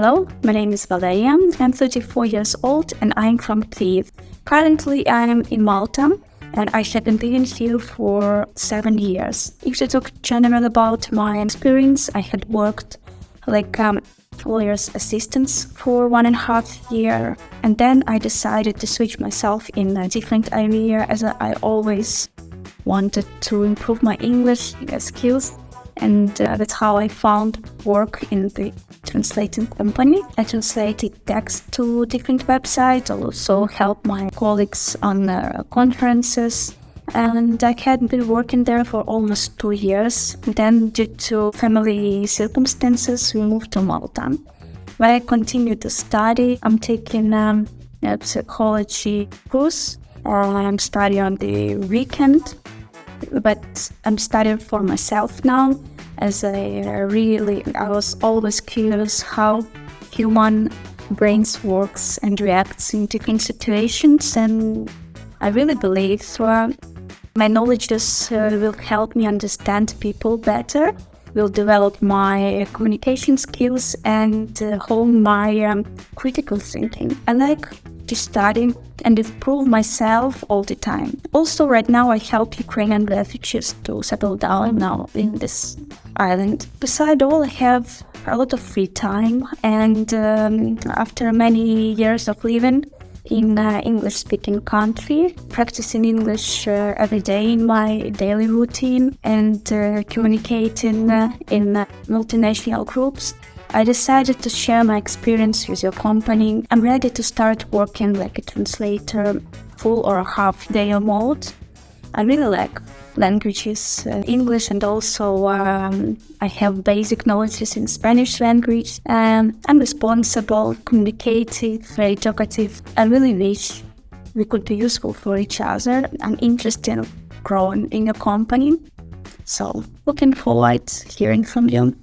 Hello, my name is Valeria. I'm 34 years old and I'm from Kyiv. Currently, I'm in Malta and I have been living here for seven years. If you talk general about my experience, I had worked like um, lawyer's assistants for one and a half year and then I decided to switch myself in a different area as I always wanted to improve my English skills and uh, that's how I found work in the translating company. I translated text to different websites, also helped my colleagues on uh, conferences. And I had been working there for almost two years. Then, due to family circumstances, we moved to Malta, where I continued to study. I'm taking um, a psychology course. I'm studying on the weekend but I'm studying for myself now as I really I was always curious how human brains works and reacts in different situations and I really believe uh, my knowledge just uh, will help me understand people better will develop my communication skills and uh, hone my um, critical thinking. I like to study and improve myself all the time. Also, right now, I help Ukrainian refugees to settle down now in this island. Beside all, I have a lot of free time, and um, after many years of living in English-speaking country, practicing English uh, every day in my daily routine, and uh, communicating uh, in uh, multinational groups, I decided to share my experience with your company. I'm ready to start working like a translator, full or half day mode. I really like languages, uh, English, and also um, I have basic knowledges in Spanish language. Um, I'm responsible, communicative, very talkative. I really wish we could be useful for each other. I'm interested in growing in your company. So looking forward to hearing from you.